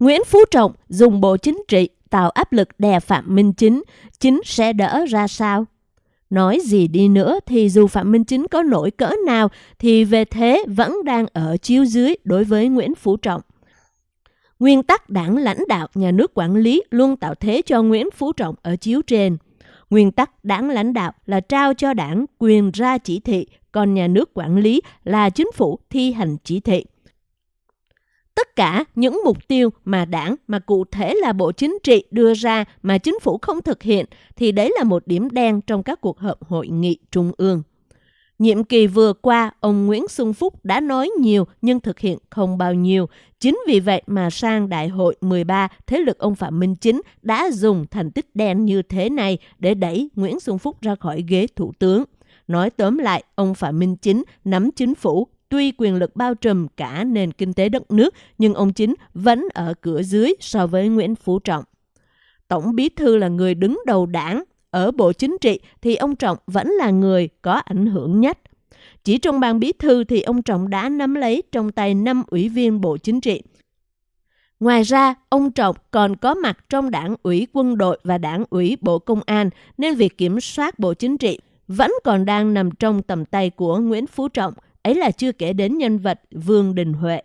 Nguyễn Phú Trọng dùng Bộ Chính trị tạo áp lực đè Phạm Minh Chính, chính sẽ đỡ ra sao? Nói gì đi nữa thì dù Phạm Minh Chính có nổi cỡ nào thì về thế vẫn đang ở chiếu dưới đối với Nguyễn Phú Trọng. Nguyên tắc đảng lãnh đạo nhà nước quản lý luôn tạo thế cho Nguyễn Phú Trọng ở chiếu trên. Nguyên tắc đảng lãnh đạo là trao cho đảng quyền ra chỉ thị, còn nhà nước quản lý là chính phủ thi hành chỉ thị. Tất cả những mục tiêu mà đảng mà cụ thể là Bộ Chính trị đưa ra mà chính phủ không thực hiện thì đấy là một điểm đen trong các cuộc họp hội nghị trung ương. Nhiệm kỳ vừa qua, ông Nguyễn Xuân Phúc đã nói nhiều nhưng thực hiện không bao nhiêu. Chính vì vậy mà sang đại hội 13, thế lực ông Phạm Minh Chính đã dùng thành tích đen như thế này để đẩy Nguyễn Xuân Phúc ra khỏi ghế thủ tướng. Nói tóm lại, ông Phạm Minh Chính nắm chính phủ, tuy quyền lực bao trùm cả nền kinh tế đất nước, nhưng ông Chính vẫn ở cửa dưới so với Nguyễn Phú Trọng. Tổng bí thư là người đứng đầu đảng, ở Bộ Chính trị thì ông Trọng vẫn là người có ảnh hưởng nhất. Chỉ trong ban bí thư thì ông Trọng đã nắm lấy trong tay năm ủy viên Bộ Chính trị. Ngoài ra, ông Trọng còn có mặt trong đảng ủy quân đội và đảng ủy Bộ Công an, nên việc kiểm soát Bộ Chính trị vẫn còn đang nằm trong tầm tay của Nguyễn Phú Trọng, ấy là chưa kể đến nhân vật Vương Đình Huệ.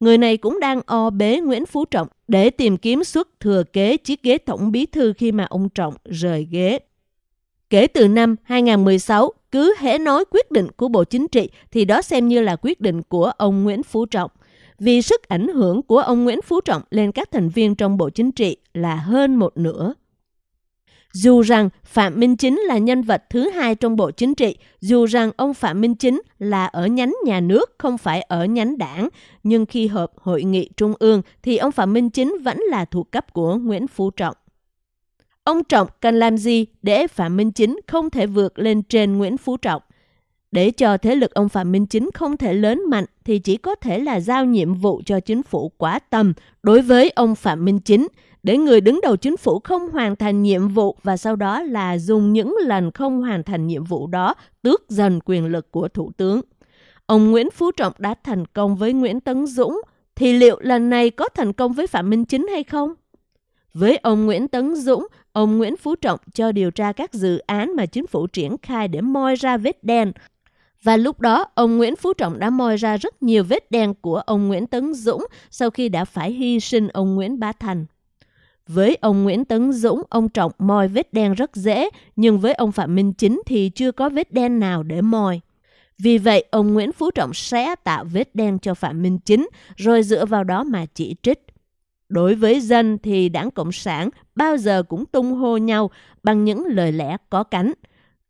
Người này cũng đang o bế Nguyễn Phú Trọng để tìm kiếm suất thừa kế chiếc ghế tổng bí thư khi mà ông Trọng rời ghế. Kể từ năm 2016, cứ hễ nói quyết định của Bộ Chính trị thì đó xem như là quyết định của ông Nguyễn Phú Trọng. Vì sức ảnh hưởng của ông Nguyễn Phú Trọng lên các thành viên trong Bộ Chính trị là hơn một nửa. Dù rằng Phạm Minh Chính là nhân vật thứ hai trong Bộ Chính trị, dù rằng ông Phạm Minh Chính là ở nhánh nhà nước, không phải ở nhánh đảng, nhưng khi họp hội nghị trung ương thì ông Phạm Minh Chính vẫn là thuộc cấp của Nguyễn Phú Trọng. Ông Trọng cần làm gì để Phạm Minh Chính không thể vượt lên trên Nguyễn Phú Trọng? Để cho thế lực ông Phạm Minh Chính không thể lớn mạnh thì chỉ có thể là giao nhiệm vụ cho chính phủ quá tầm đối với ông Phạm Minh Chính để người đứng đầu chính phủ không hoàn thành nhiệm vụ và sau đó là dùng những lần không hoàn thành nhiệm vụ đó tước dần quyền lực của thủ tướng. Ông Nguyễn Phú Trọng đã thành công với Nguyễn Tấn Dũng thì liệu lần này có thành công với Phạm Minh Chính hay không? Với ông Nguyễn Tấn Dũng, ông Nguyễn Phú Trọng cho điều tra các dự án mà chính phủ triển khai để moi ra vết đen. Và lúc đó, ông Nguyễn Phú Trọng đã moi ra rất nhiều vết đen của ông Nguyễn Tấn Dũng sau khi đã phải hy sinh ông Nguyễn Bá Thành. Với ông Nguyễn Tấn Dũng, ông Trọng moi vết đen rất dễ, nhưng với ông Phạm Minh Chính thì chưa có vết đen nào để moi. Vì vậy, ông Nguyễn Phú Trọng sẽ tạo vết đen cho Phạm Minh Chính, rồi dựa vào đó mà chỉ trích. Đối với dân thì đảng Cộng sản bao giờ cũng tung hô nhau bằng những lời lẽ có cánh.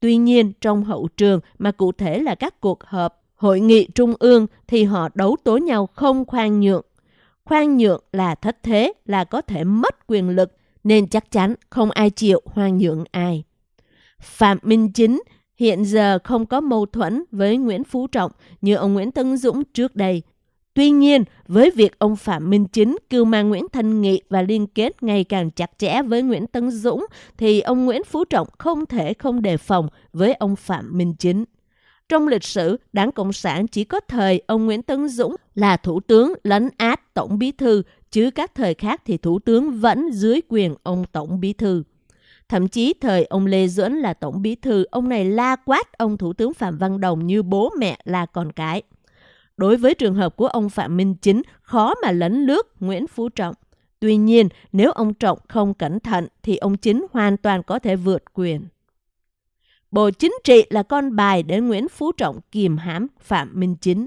Tuy nhiên, trong hậu trường mà cụ thể là các cuộc họp, hội nghị trung ương thì họ đấu tố nhau không khoan nhượng. Khoan nhượng là thất thế, là có thể mất quyền lực, nên chắc chắn không ai chịu khoan nhượng ai. Phạm Minh Chính hiện giờ không có mâu thuẫn với Nguyễn Phú Trọng như ông Nguyễn Tân Dũng trước đây. Tuy nhiên, với việc ông Phạm Minh Chính cưu mang Nguyễn Thanh Nghị và liên kết ngày càng chặt chẽ với Nguyễn Tấn Dũng, thì ông Nguyễn Phú Trọng không thể không đề phòng với ông Phạm Minh Chính. Trong lịch sử, Đảng Cộng sản chỉ có thời ông Nguyễn Tấn Dũng là thủ tướng lấn át tổng bí thư, chứ các thời khác thì thủ tướng vẫn dưới quyền ông tổng bí thư. Thậm chí thời ông Lê Duẩn là tổng bí thư, ông này la quát ông thủ tướng Phạm Văn Đồng như bố mẹ là con cái. Đối với trường hợp của ông Phạm Minh Chính, khó mà lấn lướt Nguyễn Phú Trọng. Tuy nhiên, nếu ông Trọng không cẩn thận thì ông Chính hoàn toàn có thể vượt quyền. Bộ Chính trị là con bài để Nguyễn Phú Trọng kiềm hãm Phạm Minh Chính.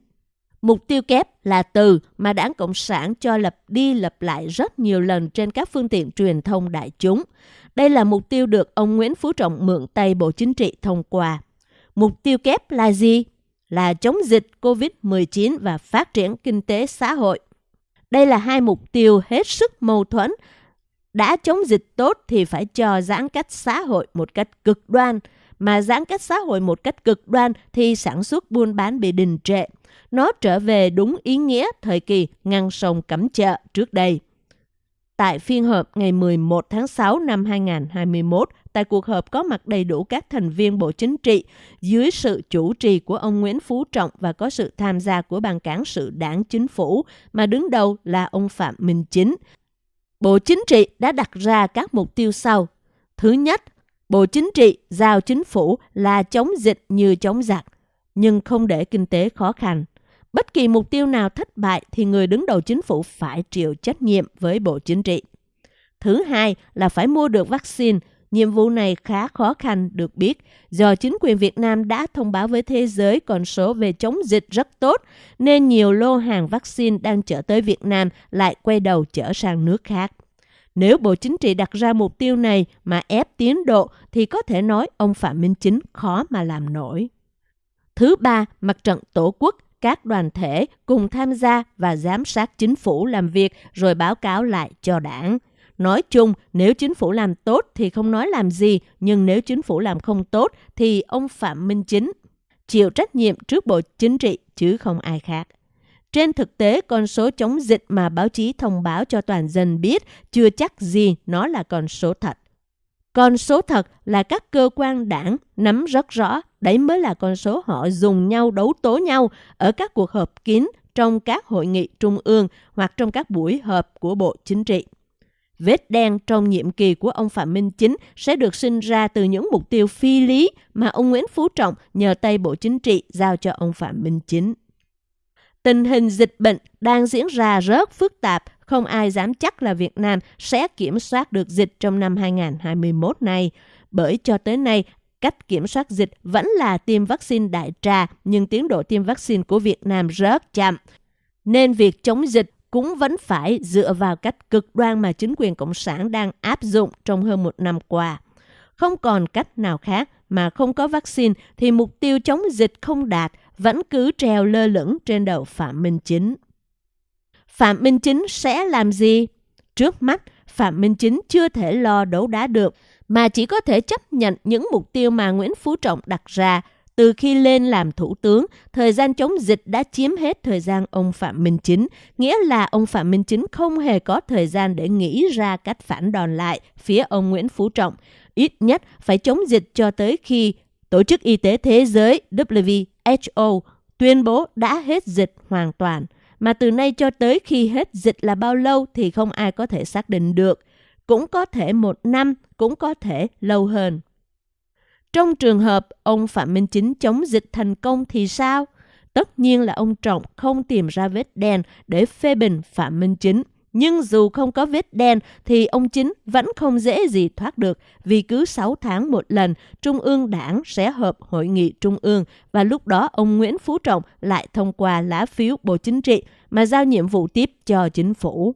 Mục tiêu kép là từ mà đảng Cộng sản cho lập đi lập lại rất nhiều lần trên các phương tiện truyền thông đại chúng. Đây là mục tiêu được ông Nguyễn Phú Trọng mượn tay Bộ Chính trị thông qua. Mục tiêu kép là gì? là chống dịch COVID-19 và phát triển kinh tế xã hội. Đây là hai mục tiêu hết sức mâu thuẫn. Đã chống dịch tốt thì phải cho giãn cách xã hội một cách cực đoan, mà giãn cách xã hội một cách cực đoan thì sản xuất buôn bán bị đình trệ. Nó trở về đúng ý nghĩa thời kỳ ngăn sông cấm chợ trước đây. Tại phiên họp ngày 11 tháng 6 năm 2021, tại cuộc họp có mặt đầy đủ các thành viên Bộ Chính trị dưới sự chủ trì của ông Nguyễn Phú Trọng và có sự tham gia của ban cán sự đảng chính phủ mà đứng đầu là ông Phạm Minh Chính. Bộ Chính trị đã đặt ra các mục tiêu sau. Thứ nhất, Bộ Chính trị giao chính phủ là chống dịch như chống giặc, nhưng không để kinh tế khó khăn. Bất kỳ mục tiêu nào thất bại thì người đứng đầu chính phủ phải chịu trách nhiệm với Bộ Chính trị. Thứ hai là phải mua được vaccine. Nhiệm vụ này khá khó khăn, được biết do chính quyền Việt Nam đã thông báo với thế giới con số về chống dịch rất tốt, nên nhiều lô hàng vaccine đang chở tới Việt Nam lại quay đầu chở sang nước khác. Nếu Bộ Chính trị đặt ra mục tiêu này mà ép tiến độ, thì có thể nói ông Phạm Minh Chính khó mà làm nổi. Thứ ba, mặt trận Tổ quốc, các đoàn thể cùng tham gia và giám sát chính phủ làm việc rồi báo cáo lại cho đảng. Nói chung, nếu chính phủ làm tốt thì không nói làm gì, nhưng nếu chính phủ làm không tốt thì ông Phạm Minh Chính chịu trách nhiệm trước Bộ Chính trị chứ không ai khác. Trên thực tế, con số chống dịch mà báo chí thông báo cho toàn dân biết chưa chắc gì nó là con số thật. Con số thật là các cơ quan đảng nắm rất rõ, đấy mới là con số họ dùng nhau đấu tố nhau ở các cuộc họp kín trong các hội nghị trung ương hoặc trong các buổi họp của Bộ Chính trị. Vết đen trong nhiệm kỳ của ông Phạm Minh Chính sẽ được sinh ra từ những mục tiêu phi lý mà ông Nguyễn Phú Trọng nhờ tay Bộ Chính trị giao cho ông Phạm Minh Chính. Tình hình dịch bệnh đang diễn ra rất phức tạp, không ai dám chắc là Việt Nam sẽ kiểm soát được dịch trong năm 2021 này. Bởi cho tới nay, cách kiểm soát dịch vẫn là tiêm vaccine đại trà, nhưng tiến độ tiêm vaccine của Việt Nam rất chậm. Nên việc chống dịch cũng vẫn phải dựa vào cách cực đoan mà chính quyền Cộng sản đang áp dụng trong hơn một năm qua. Không còn cách nào khác mà không có vaccine thì mục tiêu chống dịch không đạt vẫn cứ treo lơ lửng trên đầu Phạm Minh Chính. Phạm Minh Chính sẽ làm gì? Trước mắt, Phạm Minh Chính chưa thể lo đấu đá được, mà chỉ có thể chấp nhận những mục tiêu mà Nguyễn Phú Trọng đặt ra từ khi lên làm thủ tướng, thời gian chống dịch đã chiếm hết thời gian ông Phạm Minh Chính, nghĩa là ông Phạm Minh Chính không hề có thời gian để nghĩ ra cách phản đòn lại phía ông Nguyễn Phú Trọng. Ít nhất phải chống dịch cho tới khi Tổ chức Y tế Thế giới WHO tuyên bố đã hết dịch hoàn toàn. Mà từ nay cho tới khi hết dịch là bao lâu thì không ai có thể xác định được. Cũng có thể một năm, cũng có thể lâu hơn. Trong trường hợp ông Phạm Minh Chính chống dịch thành công thì sao? Tất nhiên là ông Trọng không tìm ra vết đen để phê bình Phạm Minh Chính. Nhưng dù không có vết đen thì ông Chính vẫn không dễ gì thoát được vì cứ 6 tháng một lần Trung ương Đảng sẽ họp hội nghị Trung ương và lúc đó ông Nguyễn Phú Trọng lại thông qua lá phiếu Bộ Chính trị mà giao nhiệm vụ tiếp cho chính phủ.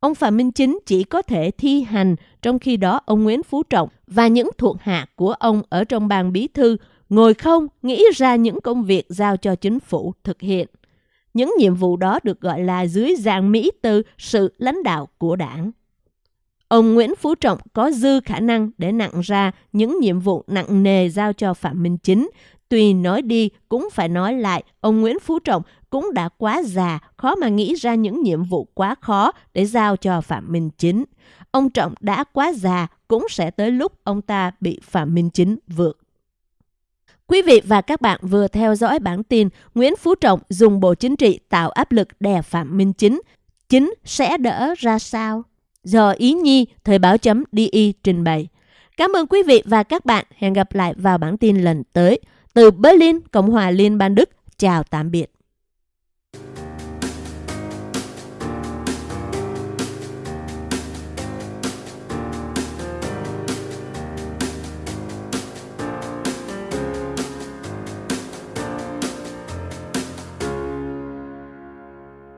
Ông Phạm Minh Chính chỉ có thể thi hành, trong khi đó ông Nguyễn Phú Trọng và những thuộc hạ của ông ở trong ban bí thư ngồi không nghĩ ra những công việc giao cho chính phủ thực hiện. Những nhiệm vụ đó được gọi là dưới dạng Mỹ từ sự lãnh đạo của đảng. Ông Nguyễn Phú Trọng có dư khả năng để nặng ra những nhiệm vụ nặng nề giao cho Phạm Minh Chính. Tuy nói đi cũng phải nói lại, ông Nguyễn Phú Trọng cũng đã quá già, khó mà nghĩ ra những nhiệm vụ quá khó để giao cho Phạm Minh Chính. Ông Trọng đã quá già, cũng sẽ tới lúc ông ta bị Phạm Minh Chính vượt. Quý vị và các bạn vừa theo dõi bản tin Nguyễn Phú Trọng dùng Bộ Chính trị tạo áp lực đè Phạm Minh Chính. Chính sẽ đỡ ra sao? Do Ý Nhi, Thời báo chấm DI trình bày. Cảm ơn quý vị và các bạn. Hẹn gặp lại vào bản tin lần tới. Từ Berlin, Cộng hòa Liên bang Đức. Chào tạm biệt.